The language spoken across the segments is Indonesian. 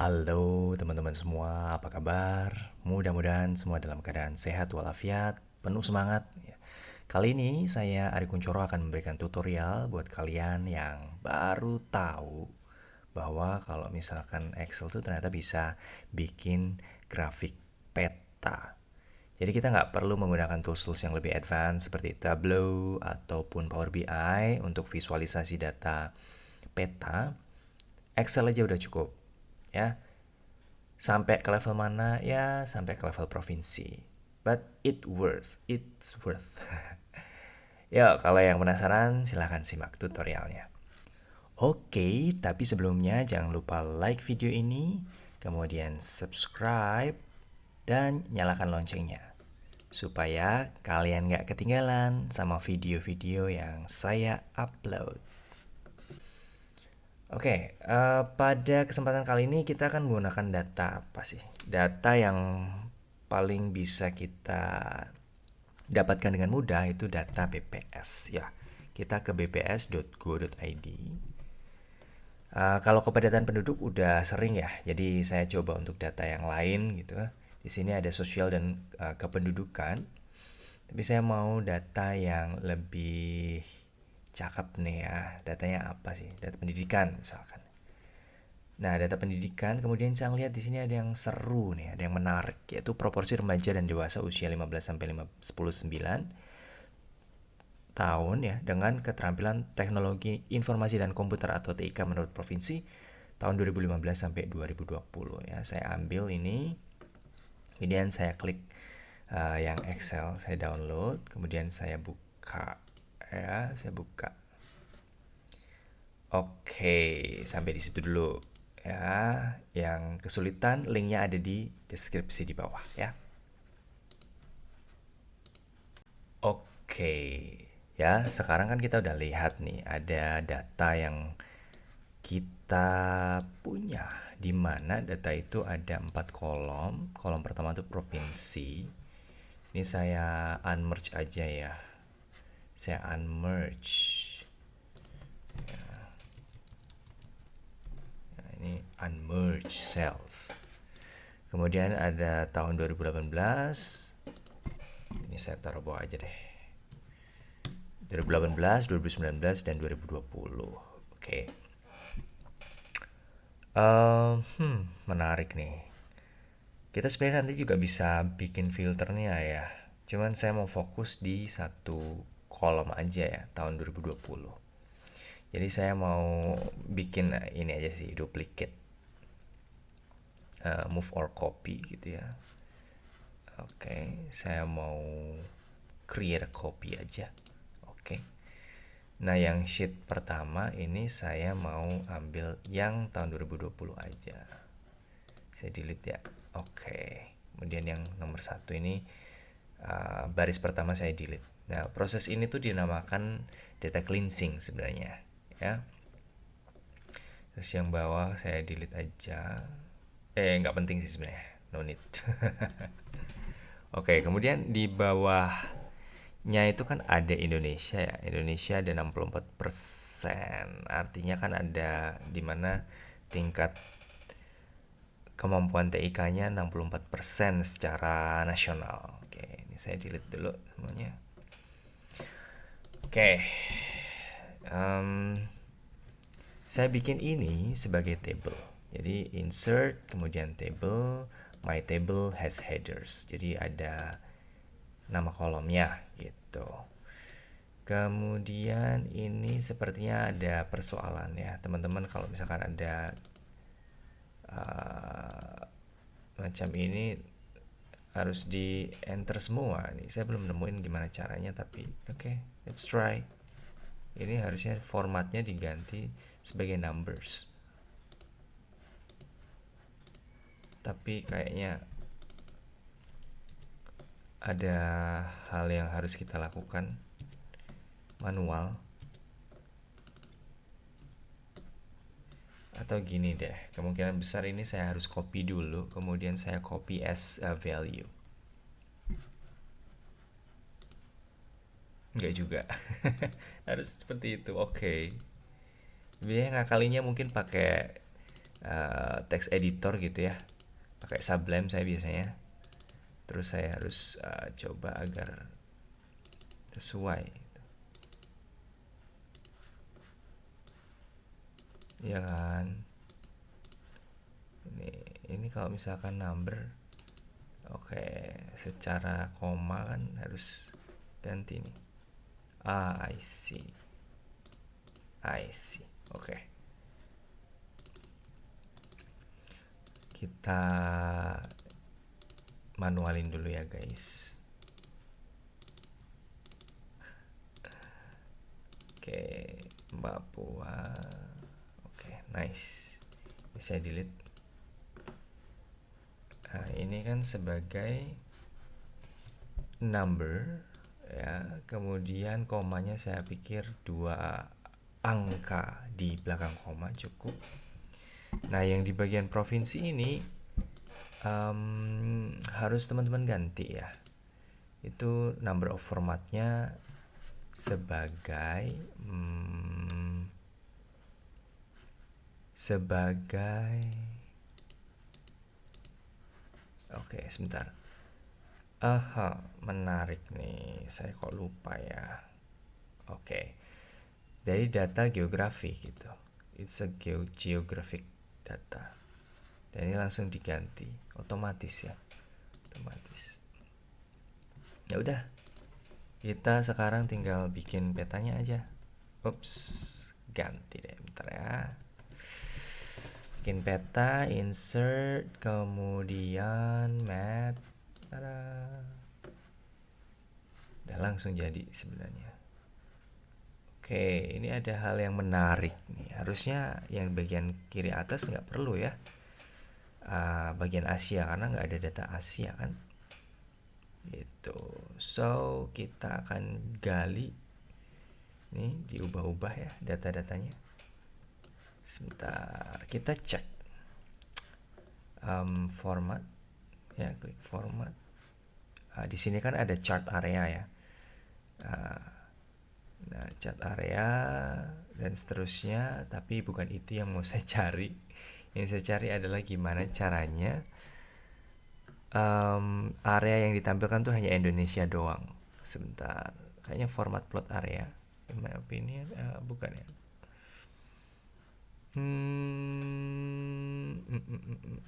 Halo teman-teman semua, apa kabar? Mudah-mudahan semua dalam keadaan sehat walafiat, penuh semangat. Ya. Kali ini saya Ari Kuncoro akan memberikan tutorial buat kalian yang baru tahu bahwa kalau misalkan Excel itu ternyata bisa bikin grafik peta. Jadi kita nggak perlu menggunakan tools-tools yang lebih advance seperti Tableau ataupun Power BI untuk visualisasi data peta. Excel aja udah cukup ya. Sampai ke level mana? Ya sampai ke level provinsi. But it worth it's worth. Ya kalau yang penasaran silahkan simak tutorialnya. Oke tapi sebelumnya jangan lupa like video ini kemudian subscribe dan nyalakan loncengnya. Supaya kalian nggak ketinggalan sama video-video yang saya upload Oke, uh, pada kesempatan kali ini kita akan menggunakan data apa sih? Data yang paling bisa kita dapatkan dengan mudah itu data BPS ya. Kita ke bps.go.id. Uh, eh, kalau kepadatan penduduk udah sering ya, jadi saya coba untuk data yang lain gitu. Di sini ada sosial dan uh, kependudukan. Tapi saya mau data yang lebih cakep nih ya datanya apa sih? Data pendidikan misalkan. Nah data pendidikan kemudian saya lihat di sini ada yang seru nih ada yang menarik yaitu proporsi remaja dan dewasa usia 15 sampai 19 tahun ya dengan keterampilan teknologi informasi dan komputer atau TIK menurut provinsi tahun 2015 sampai 2020 ya. Saya ambil ini kemudian saya klik uh, yang Excel saya download kemudian saya buka ya saya buka. Oke sampai di situ dulu. Ya yang kesulitan linknya ada di deskripsi di bawah ya. Oke ya sekarang kan kita udah lihat nih ada data yang kita punya. Di mana data itu ada empat kolom. Kolom pertama itu provinsi. Ini saya unmerge aja ya saya unmerge. Nah, ini unmerge cells. Kemudian ada tahun 2018 ini saya taruh bawah aja deh. 2018, 2019, dan 2020 oke. Okay. uh, hmm, menarik nih. Kita sebenarnya nanti juga bisa bikin filternya ya. Cuman saya mau fokus di satu kolom aja ya tahun 2020 jadi saya mau bikin ini aja sih duplicate. Uh, move or copy gitu ya. Oke okay, saya mau create a copy aja. Oke. Okay. nah yang sheet pertama ini saya mau ambil yang tahun 2020 aja. Saya delete ya. Oke. Okay. kemudian yang nomor satu ini uh, baris pertama saya delete Nah, proses ini tuh dinamakan data cleansing sebenarnya, ya. Terus yang bawah saya delete aja. Eh, nggak penting sih sebenarnya, no need. Oke, kemudian di bawahnya itu kan ada Indonesia ya. Indonesia ada 64%. Artinya kan ada di mana tingkat kemampuan TIK-nya 64% secara nasional. Oke, ini saya delete dulu semuanya. Oke, okay. um, saya bikin ini sebagai table. Jadi insert, kemudian table, my table has headers. Jadi ada nama kolomnya gitu. Kemudian ini sepertinya ada persoalan ya, teman-teman. Kalau misalkan ada uh, macam ini harus di enter semua nih. Saya belum nemuin gimana caranya, tapi oke. Okay let's try. Ini harusnya formatnya diganti sebagai numbers. Tapi kayaknya ada hal yang harus kita lakukan. Manual. Atau gini deh kemungkinan besar ini saya harus copy dulu kemudian saya copy as a value Enggak juga. Harus seperti itu. Oke. Okay. Biasanya ngakalinya mungkin pakai uh, text editor gitu ya pakai Sublime saya biasanya terus saya harus uh, coba agar sesuai ya kan ini ini kalau misalkan number oke secara koma kan harus ganti nih I see. I see. Oke. Kita manualin dulu ya guys. Oke Mbak Puan nice. Bisa delete nah ini kan sebagai number ya kemudian komanya saya pikir dua angka di belakang koma cukup nah yang di bagian provinsi ini um, harus teman-teman ganti ya itu number of formatnya sebagai hmm, sebagai Oke, sebentar. Aha, menarik nih. Saya kok lupa ya. Oke. Dari data geografi gitu. It's a geo geographic data. Dan ini langsung diganti, otomatis ya. Otomatis. Ya udah. Kita sekarang tinggal bikin petanya aja. Ups, ganti deh bentar ya bikin peta insert kemudian map Tada. udah langsung jadi sebenarnya. Oke ini ada hal yang menarik nih. Harusnya yang bagian kiri atas nggak perlu ya. Uh, bagian Asia karena nggak ada data Asia kan? Itu so kita akan gali. Ini diubah-ubah ya data-datanya. Sebentar kita cek um, format ya klik format. Uh, di sini kan ada chart area ya. Uh, nah chart area dan seterusnya tapi bukan itu yang mau saya cari. Yang saya cari adalah gimana caranya um, area yang ditampilkan tuh hanya Indonesia doang. Sebentar kayaknya format plot area. In my opinion uh, bukan ya. Hmm, mm, mm, mm,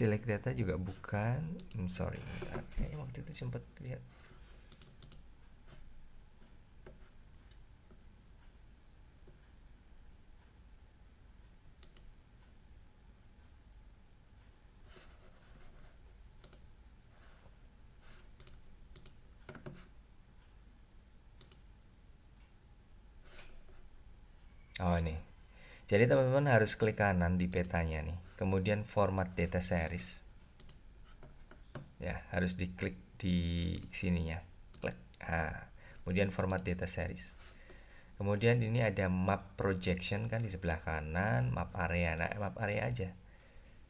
Select data juga bukan. Hmm, sorry, Kayaknya waktu itu sempat lihat Oh ini. Jadi teman-teman harus klik kanan di petanya nih. Kemudian format data series. Ya, harus diklik di sininya. Klik. Nah, kemudian format data series. Kemudian ini ada map projection kan di sebelah kanan, map area. Nah, map area aja.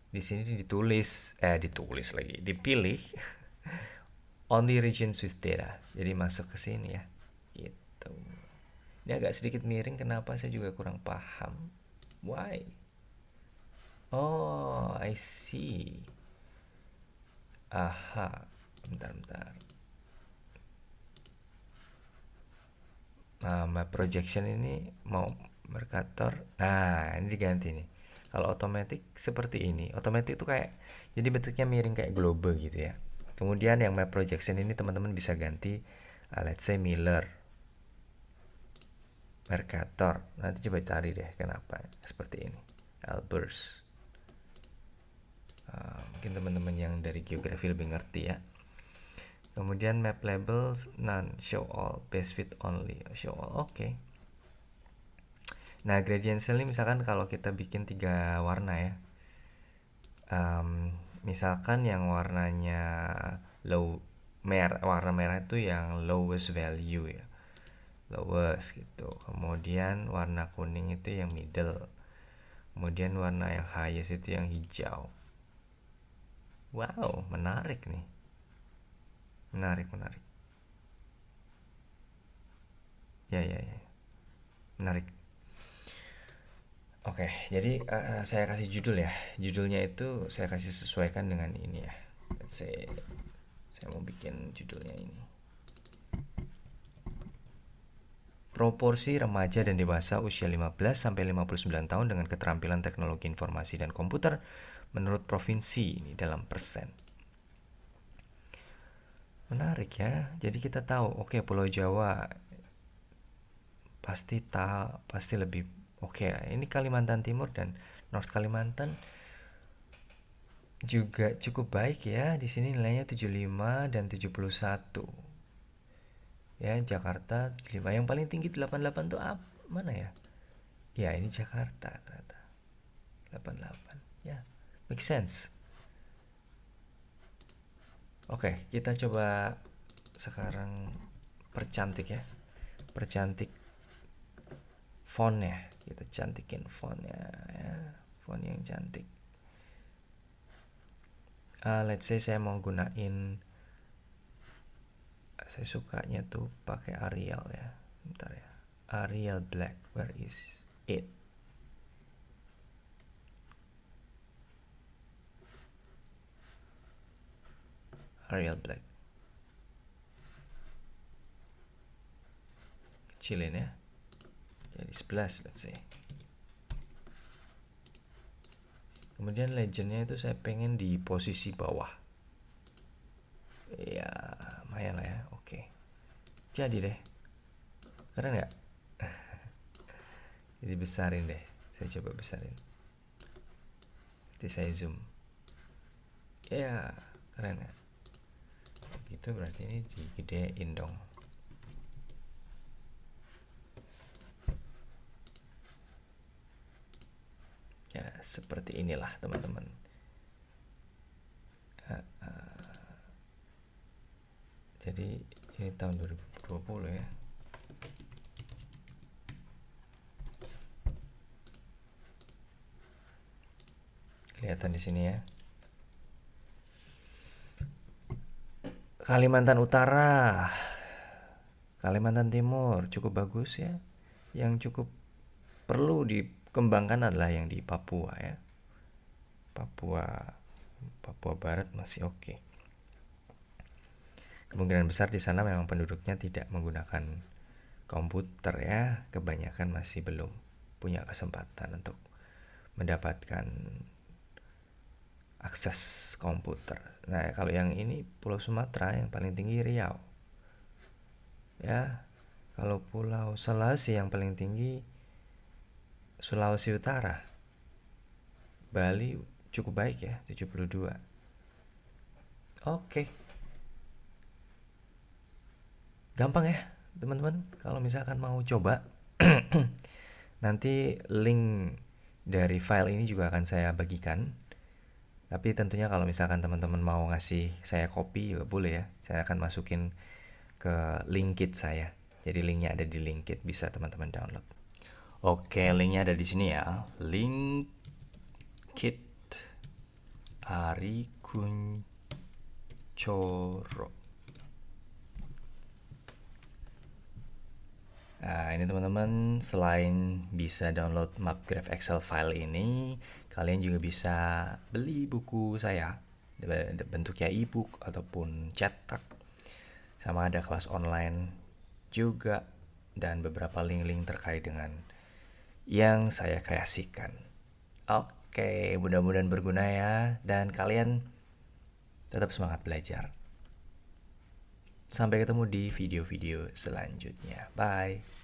Di sini ditulis eh ditulis lagi, dipilih only regions with data. Jadi masuk ke sini ya. Gitu. Ini agak sedikit miring, kenapa saya juga kurang paham. Why? Oh, I see. Aha, bentar-bentar. Nah, my projection ini mau Mercator. Nah, ini diganti nih. Kalau otomatis seperti ini. Otomatis itu kayak jadi bentuknya miring kayak globe gitu ya. Kemudian yang map projection ini teman-teman bisa ganti uh, let's say Miller Mercator. Nanti coba cari deh kenapa seperti ini. Albers. Uh, mungkin teman-teman yang dari geografi lebih ngerti ya. Kemudian map labels none. Show all. Base fit only. Show all. Oke. Okay. nah gradient cell ini misalkan kalau kita bikin tiga warna ya. Um, misalkan yang warnanya low merah warna merah itu yang lowest value ya lowest gitu kemudian warna kuning itu yang middle kemudian warna yang highest itu yang hijau wow menarik nih menarik menarik ya ya ya menarik. Oke, jadi uh, saya kasih judul ya. Judulnya itu saya kasih sesuaikan dengan ini ya. Let's say saya mau bikin judulnya ini. Proporsi remaja dan dewasa usia 15 sampai 59 tahun dengan keterampilan teknologi informasi dan komputer menurut provinsi ini dalam persen. Menarik ya. Jadi kita tahu, oke okay, Pulau Jawa pasti tak pasti lebih oke. Okay, ini Kalimantan Timur dan North Kalimantan juga cukup baik ya. Di sini nilainya 75 dan 71. Ya, Jakarta 5. Yang paling tinggi 88 tuh apa? Mana ya? Ya, ini Jakarta ternyata. 88. Ya, make sense. Oke, kita coba sekarang percantik ya. Percantik fontnya. Kita cantikin fontnya ya. Font yang cantik. Uh, let's say saya mau gunain saya sukanya tuh pakai Arial ya. Bentar ya. Arial black. Where is it? Arial Black kecilin ya jadi 11 let's say kemudian legendnya itu saya pengen di posisi bawah ya lumayan lah ya oke jadi deh. Keren nggak? Jadi besarin deh. Saya coba besarin. Nanti saya zoom. Ya keren ya gitu berarti ini digedein dong. Ya seperti inilah teman-teman. Uh, uh, jadi ini tahun 2020 ya kelihatan di sini ya Kalimantan Utara, Kalimantan Timur cukup bagus ya. Yang cukup perlu dikembangkan adalah yang di Papua ya. Papua Papua Barat masih oke. Okay. Kemungkinan besar di sana memang penduduknya tidak menggunakan komputer ya, kebanyakan masih belum punya kesempatan untuk mendapatkan akses komputer. Nah, kalau yang ini Pulau Sumatera yang paling tinggi Riau. Ya. Kalau Pulau Sulawesi yang paling tinggi Sulawesi Utara. Bali cukup baik ya, 72. Oke. Gampang ya, teman-teman. Kalau misalkan mau coba nanti link dari file ini juga akan saya bagikan tapi tentunya kalau misalkan teman-teman mau ngasih saya kopi juga boleh ya. Saya akan masukin ke Linkit saya. Jadi linknya ada di Linkit, bisa teman-teman download. Oke, linknya ada di sini ya. Linkit Ari Kuncoro. Nah, ini teman-teman, selain bisa download MapGraph Excel file ini, kalian juga bisa beli buku saya bentuknya e-book ataupun cetak. Sama ada kelas online juga dan beberapa link-link terkait dengan yang saya kreasikan. Oke, mudah-mudahan berguna ya dan kalian tetap semangat belajar. Sampai ketemu di video-video selanjutnya. Bye.